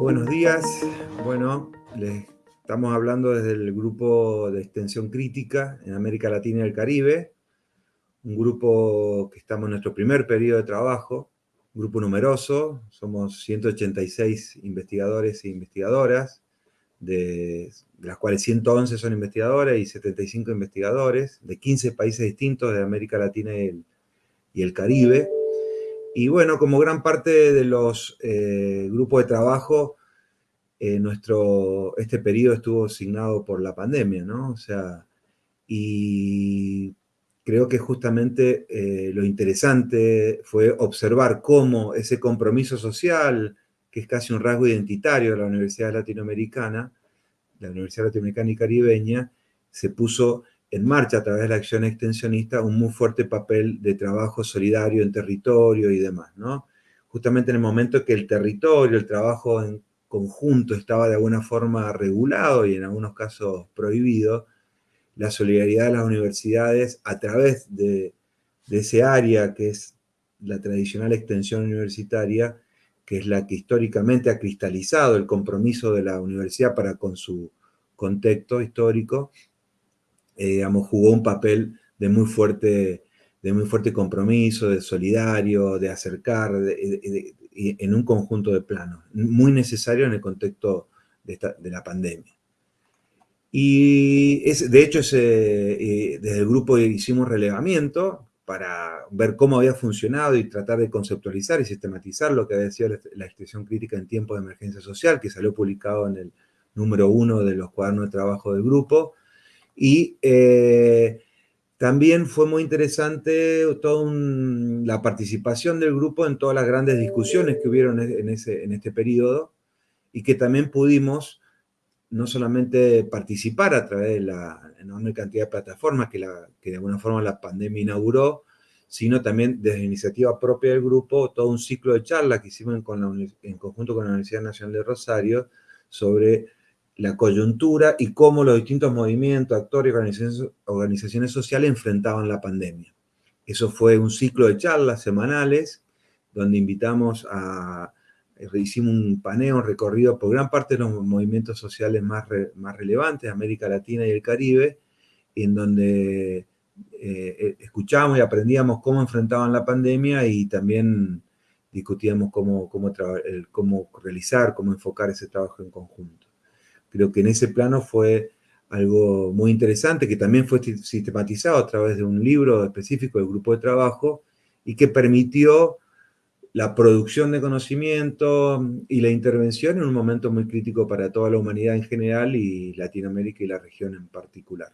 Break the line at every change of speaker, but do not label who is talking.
Buenos días. Bueno, les estamos hablando desde el grupo de extensión crítica en América Latina y el Caribe, un grupo que estamos en nuestro primer periodo de trabajo, grupo numeroso, somos 186 investigadores e investigadoras, de, las cuales 111 son investigadores y 75 investigadores, de 15 países distintos de América Latina y el, y el Caribe, y bueno, como gran parte de los eh, grupos de trabajo, eh, nuestro, este periodo estuvo asignado por la pandemia, ¿no? O sea, y creo que justamente eh, lo interesante fue observar cómo ese compromiso social, que es casi un rasgo identitario de la Universidad Latinoamericana, la Universidad Latinoamericana y Caribeña, se puso en marcha a través de la acción extensionista un muy fuerte papel de trabajo solidario en territorio y demás, ¿no? Justamente en el momento que el territorio, el trabajo en conjunto estaba de alguna forma regulado y en algunos casos prohibido, la solidaridad de las universidades a través de, ese área que es la tradicional extensión universitaria, que es la que históricamente ha cristalizado el compromiso de la universidad para con su contexto histórico, eh, jugó un papel de muy fuerte, de muy fuerte compromiso, de solidario, de acercar, en un conjunto de planos, muy necesario en el contexto de, la pandemia. Y es, de hecho, eh, desde el grupo hicimos relevamiento para ver cómo había funcionado y tratar de conceptualizar y sistematizar lo que había sido la, extensión crítica en tiempos de emergencia social, que salió publicado en el número uno de los cuadernos de trabajo del grupo, y eh, también fue muy interesante toda la participación del grupo en todas las grandes discusiones que hubieron en, ese, en este periodo y que también pudimos no solamente participar a través de la enorme cantidad de plataformas que, de alguna forma la pandemia inauguró, sino también desde iniciativa propia del grupo, todo un ciclo de charlas que hicimos en conjunto con la Universidad Nacional de Rosario sobre la coyuntura y cómo los distintos movimientos, actores y organizaciones, sociales enfrentaban la pandemia. Eso fue un ciclo de charlas semanales donde invitamos a, hicimos un paneo, un recorrido por gran parte de los movimientos sociales más, más relevantes de América Latina y el Caribe, en donde eh, eh, escuchábamos y aprendíamos cómo enfrentaban la pandemia y también discutíamos cómo, cómo, cómo realizar, cómo enfocar ese trabajo en conjunto. Creo que en ese plano fue algo muy interesante, que también fue sistematizado a través de un libro específico del grupo de trabajo y que permitió la producción de conocimiento y la intervención en un momento muy crítico para toda la humanidad en general y Latinoamérica y la región en particular.